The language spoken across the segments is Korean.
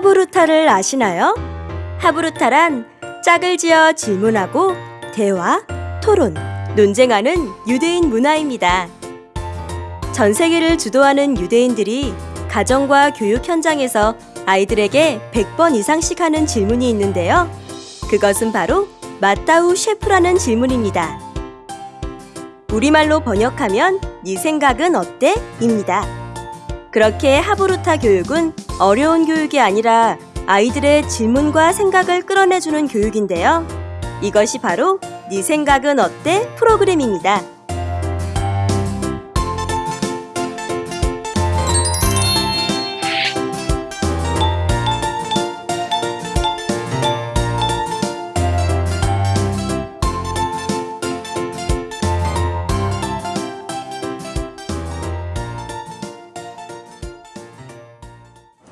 하부루타를 아시나요? 하부루타란 짝을 지어 질문하고 대화, 토론, 논쟁하는 유대인 문화입니다. 전 세계를 주도하는 유대인들이 가정과 교육 현장에서 아이들에게 100번 이상씩 하는 질문이 있는데요. 그것은 바로 마따우 셰프라는 질문입니다. 우리말로 번역하면 네 생각은 어때? 입니다. 그렇게 하부루타 교육은 어려운 교육이 아니라 아이들의 질문과 생각을 끌어내주는 교육인데요. 이것이 바로 네 생각은 어때? 프로그램입니다.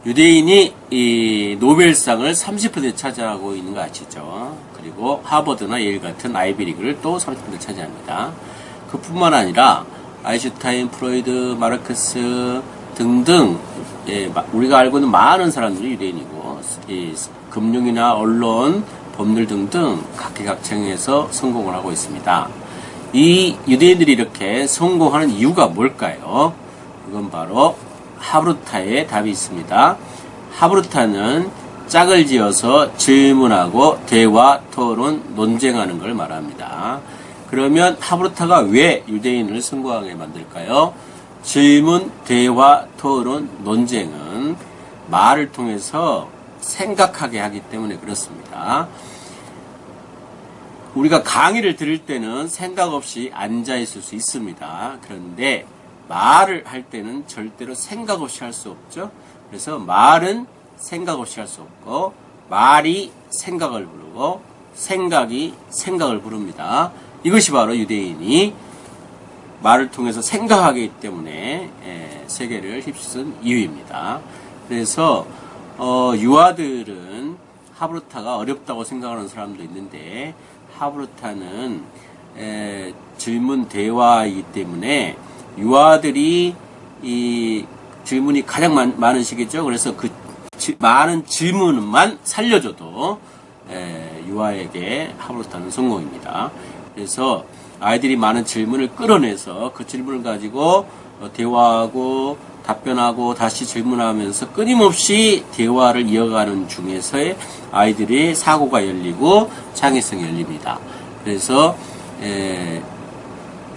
유대인이 이 노벨상을 30% 차지하고 있는 거 아시죠? 그리고 하버드나 예일 같은 아이비리그를 또 30% 차지합니다. 그뿐만 아니라 아인슈타인, 프로이드, 마르크스 등등 예, 우리가 알고 있는 많은 사람들이 유대인이고 이 금융이나 언론, 법률 등등 각계각층에서 성공을 하고 있습니다. 이 유대인들이 이렇게 성공하는 이유가 뭘까요? 그건 바로 하브루타의 답이 있습니다. 하브루타는 짝을 지어서 질문하고 대화, 토론, 논쟁하는 걸 말합니다. 그러면 하브루타가 왜 유대인을 성공하게 만들까요? 질문, 대화, 토론, 논쟁은 말을 통해서 생각하게 하기 때문에 그렇습니다. 우리가 강의를 들을 때는 생각 없이 앉아 있을 수 있습니다. 그런데 말을 할 때는 절대로 생각 없이 할 수 없죠. 그래서 말은 생각 없이 할 수 없고 말이 생각을 부르고 생각이 생각을 부릅니다. 이것이 바로 유대인이 말을 통해서 생각하기 때문에 예, 세계를 휩쓴 이유입니다. 그래서 어, 유아들은 하브루타가 어렵다고 생각하는 사람도 있는데 하브루타는 에, 질문 대화이기 때문에 유아들이 이 질문이 가장 많, 많은 시기죠. 그래서 그 지, 많은 질문만 살려줘도 에, 유아에게 하브루타는 성공입니다. 그래서 아이들이 많은 질문을 끌어내서 그 질문을 가지고 어, 대화하고 답변하고 다시 질문하면서 끊임없이 대화를 이어가는 중에서의 아이들의 사고가 열리고 창의성이 열립니다. 그래서 에,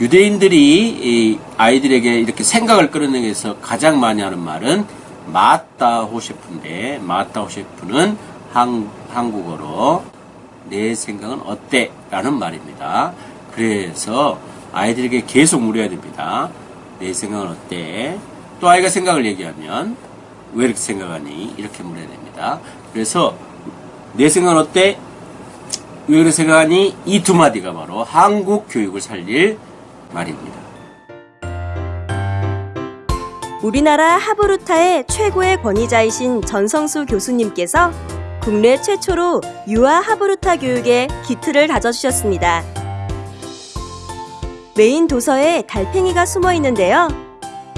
유대인들이 아이들에게 이렇게 생각을 끌어내기 위해서 가장 많이 하는 말은 마따호셰프인데 마따호셰프는 한, 한국어로 내 생각은 어때? 라는 말입니다. 그래서 아이들에게 계속 물어야 됩니다. 내 생각은 어때? 또 아이가 생각을 얘기하면 왜 이렇게 생각하니? 이렇게 물어야 됩니다. 그래서 내 생각은 어때? 왜 그렇게 생각하니? 이 두 마디가 바로 한국 교육을 살릴 말입니다. 우리나라 하브루타의 최고의 권위자이신 전성수 교수님께서 국내 최초로 유아 하브루타 교육에 기틀을 다져주셨습니다. 메인 도서에 달팽이가 숨어 있는데요.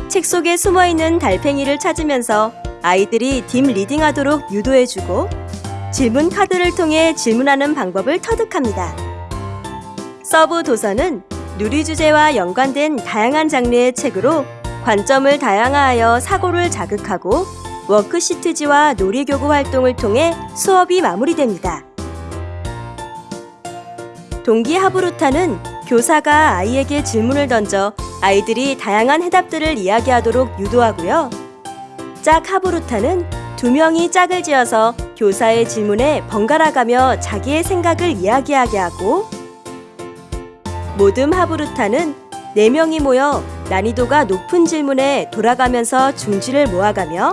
책 속에 숨어 있는 달팽이를 찾으면서 아이들이 deep reading하도록 유도해주고 질문 카드를 통해 질문하는 방법을 터득합니다. 서브 도서는 누리 주제와 연관된 다양한 장르의 책으로 관점을 다양화하여 사고를 자극하고 worksheet지와 놀이교구 활동을 통해 수업이 마무리됩니다. 동기 하브루타는 교사가 아이에게 질문을 던져 아이들이 다양한 해답들을 이야기하도록 유도하고요. 짝 하브루타는 두 명이 짝을 지어서 교사의 질문에 번갈아가며 자기의 생각을 이야기하게 하고 모듬 하브루타는 4명이 모여 난이도가 높은 질문에 돌아가면서 중지를 모아가며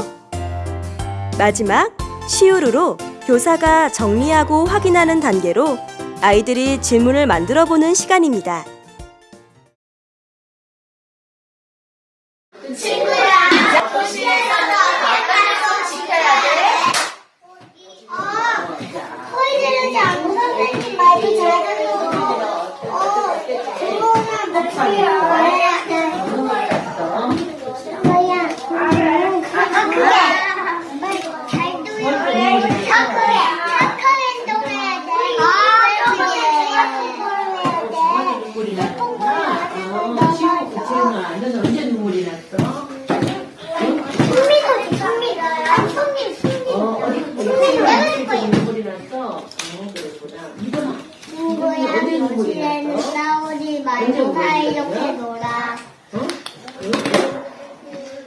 마지막 시우르로 교사가 정리하고 확인하는 단계로 아이들이 질문을 만들어 보는 시간입니다. 즐거운 목소리로 말해야 돼. 뭐야? 아, 그게 말 잘 들려.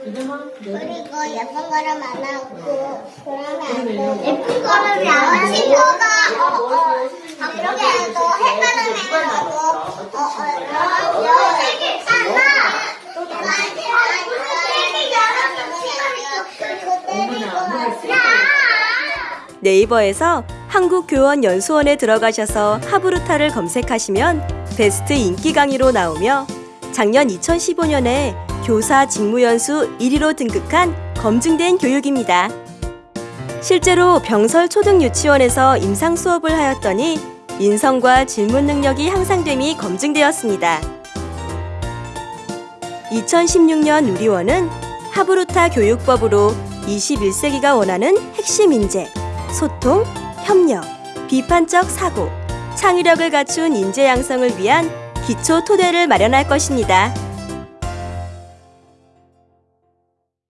그리고 예쁜 거를 만나고 그러면 안 돼. 예쁜 거를 나와 친구가 어, 어, 이렇게 해도 햇바람에 하고 어, 어, 어, 여기 하나 네이버에서 한국교원연수원에 들어가셔서 하브루타를 검색하시면 베스트 인기 강의로 나오며 작년 2015년에 교사 직무연수 1위로 등극한 검증된 교육입니다. 실제로 병설 초등 유치원에서 임상 수업을 하였더니 인성과 질문 능력이 향상됨이 검증되었습니다. 2016년 누리원은 하브루타 교육법으로 21세기가 원하는 핵심 인재, 소통, 협력, 비판적 사고, 창의력을 갖춘 인재 양성을 위한 기초 토대를 마련할 것입니다.